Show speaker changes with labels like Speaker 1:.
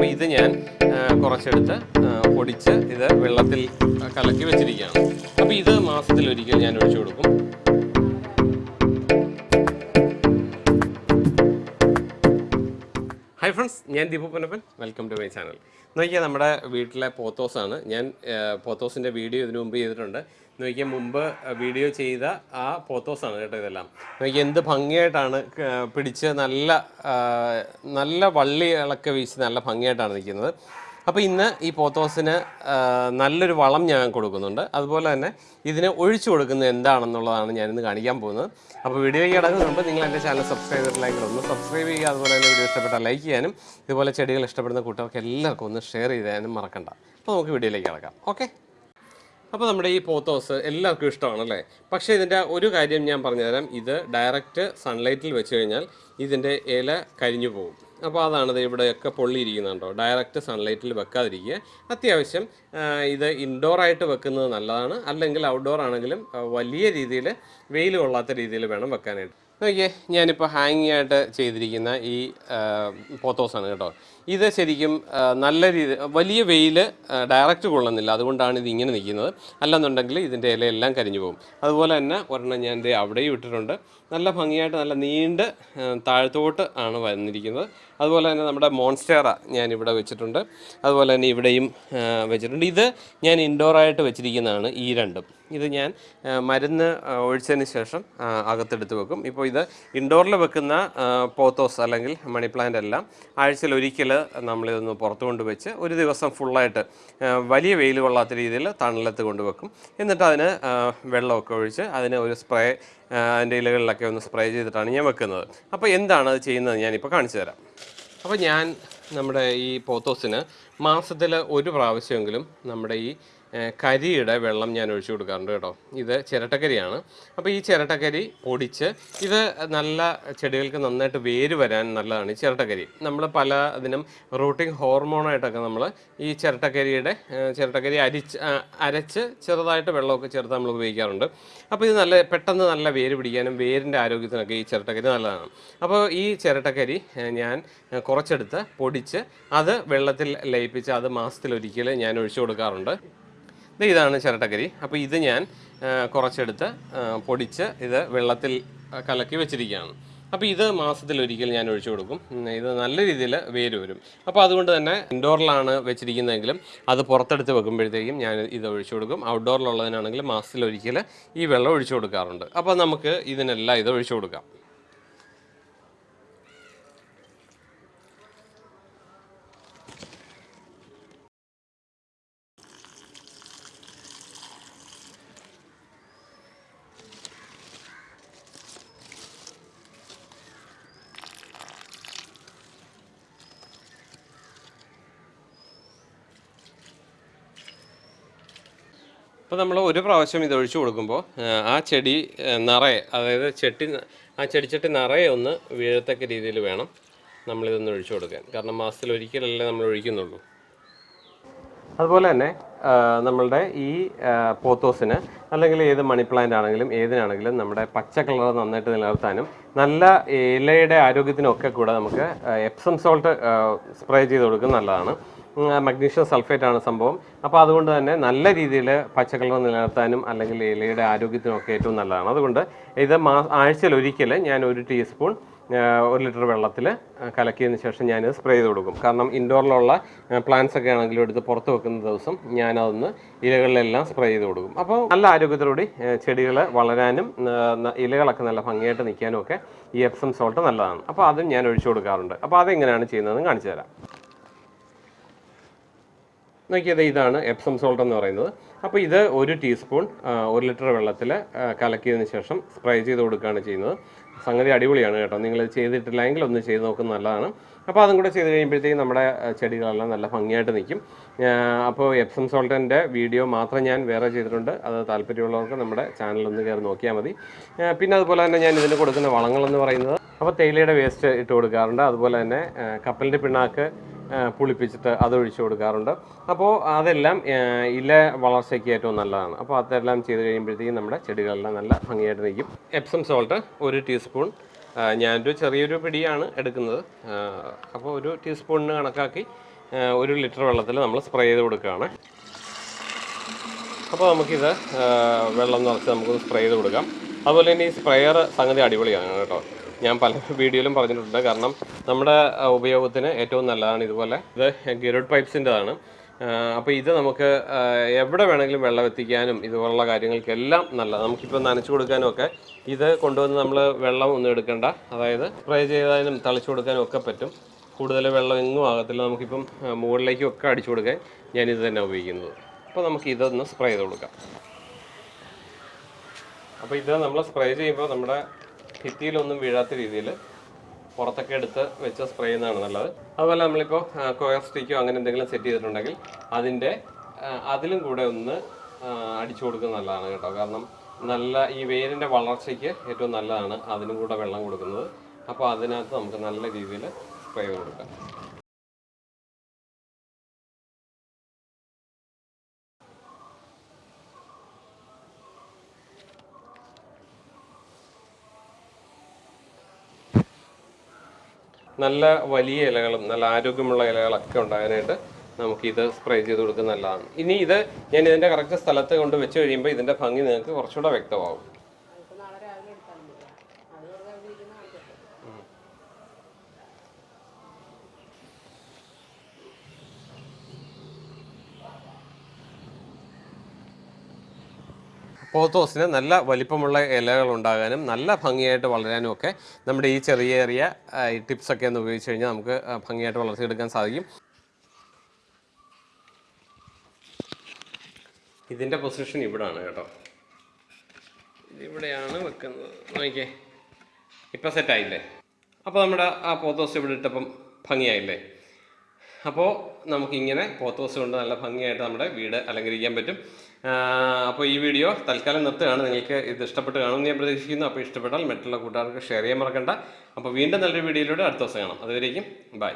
Speaker 1: അപ്പോൾ ഇത് ഞാൻ കുറച്ചെടുത്ത് പൊടിച്ച് ഇത് വെള്ളത്തിൽ കലക്കി വെച്ചിരിക്കുകയാണ്. അപ്പോൾ ഇത് മാസത്തിലൊരിക്കൽ ഞാൻ ഒഴിച്ചു കൊടുക്കും. ഹായ് ഫ്രണ്ട്സ് ഞാൻ Deepu Ponnappan. Welcome to my channel നോക്കിയാൽ നമ്മുടെ വീട്ടിലെ പോത്തോസാണ്. ഞാൻ പോത്തോസിന്റെ വീഡിയോ ഇതിനു മുമ്പ് ചെയ്തിട്ടുണ്ട്. നോക്കിയാൽ മുമ്പ് വീഡിയോ ചെയ്ത ആ പോത്തോസാണ് കേട്ടോ ഇതെല്ലാം. നോക്കിയാൽ എന്ത് ഭംഗിയായിട്ടാണ് പിടിച്ച് നല്ല നല്ല വള്ളി വള്ളികളൊക്കെ വീശി നല്ല ഭംഗിയായിട്ടാണ് നിൽക്കുന്നത്. അപ്പോൾ ഇന്ന് ഈ പോത്തോസിന് നല്ലൊരു വളം ഞാൻ കൊടുക്കുന്നുണ്ട്. അതുപോലെ തന്നെ ഇതിന് ഒഴിച്ചു കൊടുക്കുന്നത് എന്താണെന്നുള്ളതാണ് ഞാനിന്ന് കാണിക്കാൻ പോകുന്നത്. അപ്പോൾ വീഡിയോയ്ക്ക് മുമ്പ് നിങ്ങൾ എന്റെ ചാനൽ സബ്സ്ക്രൈബ് ഒന്ന് സബ്സ്ക്രൈബ് ചെയ്യുക. അതുപോലെ തന്നെ വീഡിയോ ഇഷ്ടപ്പെട്ടാൽ ലൈക്ക് ചെയ്യാനും ഇതുപോലെ ചെടികൾ ഇഷ്ടപ്പെടുന്ന കൂട്ടുകാർക്ക് എല്ലാവർക്കും ഒന്ന് ഷെയർ ചെയ്യാനും മറക്കണ്ട. അപ്പോൾ നമുക്ക് വീഡിയോയിലേക്ക് കിടക്കാം. ഓക്കെ അപ്പോൾ നമ്മുടെ ഈ പോത്തോസ് എല്ലാവർക്കും ഇഷ്ടമാണല്ലേ? പക്ഷേ ഇതിന്റെ ഒരു കാര്യം ഞാൻ പറഞ്ഞുതരാം. ഇത് ഡയറക്റ്റ് സൺലൈറ്റിൽ വെച്ച് കഴിഞ്ഞാൽ ഇതിന്റെ ഇല കരിഞ്ഞു പോകും. അപ്പോൾ അതാണ് ഇവിടെയൊക്കെ പൊള്ളിയിരിക്കുന്നുണ്ടോ? ഡയറക്റ്റ് സൺലൈറ്റിൽ വെക്കാതിരിക്കുക. അത്യാവശ്യം ഇത് ഇൻഡോർ ആയിട്ട് വെക്കുന്നത് നല്ലതാണ്. അല്ലെങ്കിൽ ഔട്ട്ഡോർ ആണെങ്കിലും വലിയ രീതിയിൽ വെയിൽ കൊള്ളാത്ത രീതിയിൽ വേണം വെക്കാനായിട്ട്. നോക്കിയേ ഞാനിപ്പോൾ ഹാങ്ങിങ് ആയിട്ട് ചെയ്തിരിക്കുന്ന ഈ പോത്തോസാണ് കേട്ടോ. ഇത് ശരിക്കും നല്ല രീതി വലിയ വെയിൽ ഡയറക്റ്റ് കൊള്ളുന്നില്ല. അതുകൊണ്ടാണ് ഇത് ഇങ്ങനെ നിൽക്കുന്നത്. അല്ലെന്നുണ്ടെങ്കിൽ ഇതിന്റെ ഇലയെല്ലാം കരിഞ്ഞു പോകും. അതുപോലെ തന്നെ ഒരെണ്ണം ഞാൻ ദേ അവിടെയും ഇട്ടിട്ടുണ്ട്. നല്ല ഭംഗിയായിട്ട് നല്ല നീണ്ട് താഴ്ത്തോട്ട് ആണ് വന്നിരിക്കുന്നത്. അതുപോലെ തന്നെ നമ്മുടെ മോൺസ്റ്റേറ ഞാൻ ഇവിടെ വെച്ചിട്ടുണ്ട്. അതുപോലെ തന്നെ ഇവിടെയും വെച്ചിട്ടുണ്ട്. ഇത് ഞാൻ ഇൻഡോറായിട്ട് വെച്ചിരിക്കുന്നതാണ് ഈ രണ്ടും. ഇത് ഞാൻ മരുന്ന് ഒഴിച്ചതിന് ശേഷം അകത്തെടുത്ത് വെക്കും. ഇപ്പോൾ ഇത് ഇൻഡോറിൽ വെക്കുന്ന പോത്തോസ് അല്ലെങ്കിൽ മണി പ്ലാന്റ് എല്ലാം ആഴ്ചയിൽ ഒരിക്കൽ നമ്മളിതൊന്ന് പുറത്തു കൊണ്ട് വെച്ച് ഒരു ദിവസം ഫുള്ളായിട്ട് വലിയ വെയിൽ കൊള്ളാത്ത രീതിയിൽ തണലത്ത് കൊണ്ടുവെക്കും. എന്നിട്ട് അതിന് വെള്ളമൊക്കെ ഒഴിച്ച് അതിന് ഒരു സ്പ്രേ അതിന്റെ ഇലകളിലൊക്കെ ഒന്ന് സ്പ്രേ ചെയ്തിട്ടാണ് ഞാൻ വെക്കുന്നത്. അപ്പോൾ എന്താണ് അത് ചെയ്യുന്നത് ഞാനിപ്പോൾ കാണിച്ചു തരാം. അപ്പോൾ ഞാൻ നമ്മുടെ ഈ പോത്തോസിന് മാസത്തിൽ ഒരു പ്രാവശ്യമെങ്കിലും നമ്മുടെ ഈ കരിയുടെ വെള്ളം ഞാൻ ഒഴിച്ചു കൊടുക്കാറുണ്ട് കേട്ടോ. ഇത് ചിരട്ടക്കരിയാണ്. അപ്പോൾ ഈ ചിരട്ടക്കരി പൊടിച്ച് ഇത് നല്ല ചെടികൾക്ക് നന്നായിട്ട് വേര് വരാൻ നല്ലതാണ് ചിരട്ടക്കരി. നമ്മൾ പല ഇതിനും റൂട്ടിംഗ് ഹോർമോണായിട്ടൊക്കെ നമ്മൾ ഈ ചിരട്ടക്കരിയുടെ ചിരട്ടക്കരി അരിച്ച് അരച്ച് ചെറുതായിട്ട് വെള്ളമൊക്കെ ചേർത്ത് നമ്മൾ ഉപയോഗിക്കാറുണ്ട്. അപ്പോൾ ഇത് നല്ല പെട്ടെന്ന് നല്ല വേര് പിടിക്കാനും വേരിന്റെ ആരോഗ്യത്തിനൊക്കെ ഈ ചിരട്ടക്കരി നല്ലതാണ്. അപ്പോൾ ഈ ചിരട്ടക്കരി ഞാൻ കുറച്ചെടുത്ത് പൊടിച്ച് അത് വെള്ളത്തിൽ ലയിപ്പിച്ച് അത് മാസത്തിലൊരിക്കൽ ഞാൻ ഒഴിച്ചു കൊടുക്കാറുണ്ട്. ഇതാണ് ചിരട്ടക്കരി. അപ്പോൾ ഇത് ഞാൻ കുറച്ചെടുത്ത് പൊടിച്ച് ഇത് വെള്ളത്തിൽ കലക്കി വെച്ചിരിക്കുകയാണ്. അപ്പോൾ ഇത് മാസത്തിലൊരിക്കൽ ഞാൻ ഒഴിച്ചു കൊടുക്കും. ഇത് നല്ല രീതിയിൽ വേര് വരും. അപ്പോൾ അതുകൊണ്ട് തന്നെ ഇൻഡോറിലാണ് വെച്ചിരിക്കുന്നതെങ്കിലും അത് പുറത്തെടുത്ത് വെക്കുമ്പോഴത്തേക്കും ഞാൻ ഇത് ഒഴിച്ചു കൊടുക്കും. ഔട്ട്ഡോറിലുള്ളതിനാണെങ്കിൽ മാസത്തിലൊരിക്കൽ ഈ വെള്ളം ഒഴിച്ചു കൊടുക്കാറുണ്ട്. അപ്പോൾ നമുക്ക് ഇതിനെല്ലാം ഇത് ഒഴിച്ചു കൊടുക്കാം. അപ്പോൾ നമ്മൾ ഒരു പ്രാവശ്യം ഇത് ഒഴിച്ചു കൊടുക്കുമ്പോൾ ആ ചെടി നിറയെ അതായത് ചെട്ടി ആ ചെടിച്ചട്ടി നിറയെ ഒന്ന് വീഴത്തക്ക രീതിയിൽ വേണം നമ്മളിതൊന്ന് ഒഴിച്ചു കൊടുക്കാൻ. കാരണം മാസത്തിൽ ഒരിക്കലല്ലേ നമ്മൾ ഒഴിക്കുന്നുള്ളൂ. അതുപോലെ തന്നെ നമ്മളുടെ ഈ പോത്തോസിന് അല്ലെങ്കിൽ ഏത് മണി പ്ലാന്റ് ആണെങ്കിലും ഏതിനാണെങ്കിലും നമ്മുടെ പച്ച കളർ നന്നായിട്ട് നിലനിർത്താനും നല്ല ഇലയുടെ ആരോഗ്യത്തിനൊക്കെ കൂടെ നമുക്ക് എപ്സം സോൾട്ട് സ്പ്രേ ചെയ്ത് കൊടുക്കുന്നത് നല്ലതാണ്. മഗ്നീഷ്യം സൾഫേറ്റ് ആണ് സംഭവം. അപ്പോൾ അതുകൊണ്ട് തന്നെ നല്ല രീതിയിൽ പച്ചക്കറികൾ നിലനിർത്താനും അല്ലെങ്കിൽ ഇലയുടെ ആരോഗ്യത്തിനും ഒക്കെ ഏറ്റവും നല്ലതാണ്. അതുകൊണ്ട് ഇത് മാ ആഴ്ചയിൽ ഒരിക്കൽ ഞാൻ ഒരു ടീസ്പൂൺ ഒരു ലിറ്റർ വെള്ളത്തിൽ കലക്കിയതിന് ശേഷം ഞാൻ സ്പ്രേ ചെയ്ത് കൊടുക്കും. കാരണം ഇൻഡോറിലുള്ള പ്ലാന്റ്സ് ഒക്കെ ആണെങ്കിലും എടുത്ത് പുറത്ത് വെക്കുന്ന ദിവസം ഞാനതൊന്ന് ഇലകളിലെല്ലാം സ്പ്രേ ചെയ്ത് കൊടുക്കും. അപ്പോൾ നല്ല ആരോഗ്യത്തോടുകൂടി ചെടികൾ വളരാനും ഇലകളൊക്കെ നല്ല ഭംഗിയായിട്ട് നിൽക്കാനും ഒക്കെ ഈ എപ്സം സോൾട്ട് നല്ലതാണ്. അപ്പോൾ അതും ഞാൻ ഒഴിച്ചു കൊടുക്കാറുണ്ട്. അപ്പോൾ അതെങ്ങനെയാണ് ചെയ്യുന്നതെന്ന് കാണിച്ചു തരാം. നോക്കിയത് ഇതാണ് എപ്സം സോൾട്ട് എന്ന് പറയുന്നത്. അപ്പോൾ ഇത് ഒരു ടീസ്പൂൺ ഒരു ലിറ്റർ വെള്ളത്തിൽ കലക്കിയതിന് ശേഷം സ്പ്രേ ചെയ്ത് കൊടുക്കുകയാണ് ചെയ്യുന്നത്. സംഗതി അടിപൊളിയാണ് കേട്ടോ. നിങ്ങൾ ചെയ്തിട്ടില്ലെങ്കിൽ ഒന്ന് ചെയ്ത് നോക്കുന്നത് നല്ലതാണ്. അപ്പോൾ അതും കൂടെ ചെയ്ത് കഴിയുമ്പോഴത്തേക്കും നമ്മുടെ ചെടികളെല്ലാം നല്ല ഭംഗിയായിട്ട് നിൽക്കും. അപ്പോൾ എപ്സം സോൾട്ടിന്റെ വീഡിയോ മാത്രം ഞാൻ വേറെ ചെയ്തിട്ടുണ്ട്. അത് താല്പര്യമുള്ളവർക്ക് നമ്മുടെ ചാനലൊന്ന് കയറി നോക്കിയാൽ മതി. പിന്നെ അതുപോലെ തന്നെ ഞാൻ ഇതിന് കൊടുക്കുന്ന വളങ്ങളെന്ന് പറയുന്നത്. അപ്പോൾ തേയിലയുടെ വേസ്റ്റ് ഇട്ട് കൊടുക്കാറുണ്ട്. അതുപോലെ തന്നെ കപ്പലിന്റെ പിണ്ണാക്ക് പുളിപ്പിച്ചിട്ട് അത് ഒഴിച്ചു കൊടുക്കാറുണ്ട്. അപ്പോൾ അതെല്ലാം ഇല വളർച്ചയ്ക്ക് ഏറ്റവും നല്ലതാണ്. അപ്പോൾ അതെല്ലാം ചെയ്ത് കഴിയുമ്പോഴത്തേക്കും നമ്മുടെ ചെടികളെല്ലാം നല്ല ഭംഗിയായിട്ട് നിൽക്കും. എപ്സം സോൾട്ട് ഒരു ടീസ്പൂൺ ഞാനൊരു ചെറിയൊരു പിടിയാണ് എടുക്കുന്നത്. അപ്പോൾ ഒരു ടീസ്പൂണിന് കണക്കാക്കി ഒരു ലിറ്റർ വെള്ളത്തിൽ നമ്മൾ സ്പ്രേ ചെയ്ത് കൊടുക്കുകയാണ്. അപ്പോൾ നമുക്കിത് വെള്ളം നിറച്ച് നമുക്കൊന്ന് സ്പ്രേ ചെയ്ത് കൊടുക്കാം. അതുപോലെ തന്നെ ഈ സ്പ്രെയർ സംഗതി അടിപൊളിയാണ് കേട്ടോ. ഞാൻ പല വീഡിയോയിലും പറഞ്ഞിട്ടുണ്ട്. കാരണം നമ്മുടെ ഉപയോഗത്തിന് ഏറ്റവും നല്ലതാണ് ഇതുപോലെ. ഇത് ഗിരോഡ് പൈപ്സിന്റെതാണ്. അപ്പോൾ ഇത് നമുക്ക് എവിടെ വേണമെങ്കിലും വെള്ളം എത്തിക്കാനും ഇതുപോലുള്ള കാര്യങ്ങൾക്കെല്ലാം നല്ലതാണ്. നമുക്കിപ്പോൾ നനച്ചു കൊടുക്കാനും ഒക്കെ ഇത് കൊണ്ടുവന്ന് നമ്മൾ വെള്ളം ഒന്നും എടുക്കണ്ട. അതായത് സ്പ്രേ ചെയ്താലും തളിച്ചു കൊടുക്കാനും ഒക്കെ പറ്റും. കൂടുതൽ വെള്ളം എങ്ങും ആകത്തില്ല. നമുക്കിപ്പം മുകളിലേക്കും ഒക്കെ അടിച്ചു കൊടുക്കാൻ ഇത് തന്നെ ഉപയോഗിക്കുന്നത്. അപ്പോൾ നമുക്ക് ഇതൊന്ന് സ്പ്രേ ചെയ്ത് കൊടുക്കാം. അപ്പോൾ ഇത് നമ്മൾ സ്പ്രേ ചെയ്യുമ്പോൾ നമ്മുടെ ഭിത്തിയിലൊന്നും വീഴാത്ത രീതിയിൽ പുറത്തൊക്കെ എടുത്ത് വെച്ച് സ്പ്രേ ചെയ്യുന്നതാണ് നല്ലത്. അതുപോലെ നമ്മളിപ്പോൾ കൊയർ സ്റ്റിക്കോ അങ്ങനെ എന്തെങ്കിലും സെറ്റ് ചെയ്തിട്ടുണ്ടെങ്കിൽ അതിന്റെ അതിലും കൂടെ ഒന്ന് അടിച്ചു കൊടുക്കുന്നത് നല്ലതാണ് കേട്ടോ. കാരണം നല്ല ഈ വേരിന്റെ വളർച്ചയ്ക്ക് ഏറ്റവും നല്ലതാണ് അതിനും കൂടെ വെള്ളം കൊടുക്കുന്നത്. അപ്പോൾ അതിനകത്ത് നമുക്ക് നല്ല രീതിയിൽ സ്പ്രേ കൊടുക്കാം. നല്ല വലിയ ഇലകളും നല്ല ആരോഗ്യമുള്ള ഇലകളൊക്കെ ഉണ്ടാകാനായിട്ട് നമുക്കിത് സ്പ്രേ ചെയ്ത് കൊടുക്കുന്നത് നല്ലതാണ്. ഇനി ഇത് ഞാൻ ഇതിന്റെ കറക്റ്റ് സ്ഥലത്ത് കൊണ്ട് വെച്ച് കഴിയുമ്പോൾ ഇതിന്റെ ഭംഗി നിങ്ങൾക്ക് കുറച്ചുകൂടെ വ്യക്തമാവും പോത്തോസിന് നല്ല വലിപ്പമുള്ള ഇലകൾ ഉണ്ടാകാനും നല്ല ഭംഗിയായിട്ട് വളരാനും ഒക്കെ നമ്മുടെ ഈ ചെറിയ ചെറിയ ടിപ്സൊക്കെ ഒന്ന് ഉപയോഗിച്ച് കഴിഞ്ഞാൽ നമുക്ക് ഭംഗിയായിട്ട് വളർത്തിയെടുക്കാൻ സാധിക്കും. ഇതിന്റെ പൊസിഷൻ ഇവിടാണ് കേട്ടോ. ഇതിവിടെയാണ് വെക്കുന്നത്. നോക്കിയേ. ഇപ്പം സെറ്റായില്ലേ? അപ്പോൾ നമ്മുടെ ആ പോത്തോസ് ഇവിടെ ഇട്ടപ്പം ഭംഗിയായില്ലേ? അപ്പോൾ നമുക്കിങ്ങനെ പോത്തോസ് കൊണ്ട് നല്ല ഭംഗിയായിട്ട് നമ്മുടെ വീട് അലങ്കരിക്കാൻ പറ്റും. അപ്പോൾ ഈ വീഡിയോ തൽക്കാലം നിർത്തുകയാണ്. നിങ്ങൾക്ക് ഇത് ഇഷ്ടപ്പെട്ട് കാണുമെന്ന് ഞാൻ പ്രതീക്ഷിക്കുന്നു. അപ്പോൾ ഇഷ്ടപ്പെട്ടാൽ മറ്റുള്ള കൂട്ടുകാർക്ക് ഷെയർ ചെയ്യാൻ മറക്കണ്ട. അപ്പോൾ വീണ്ടും നല്ലൊരു വീഡിയോയിലൂടെ അടുത്ത ദിവസം കാണാം. അതുവരേക്കും ബൈ.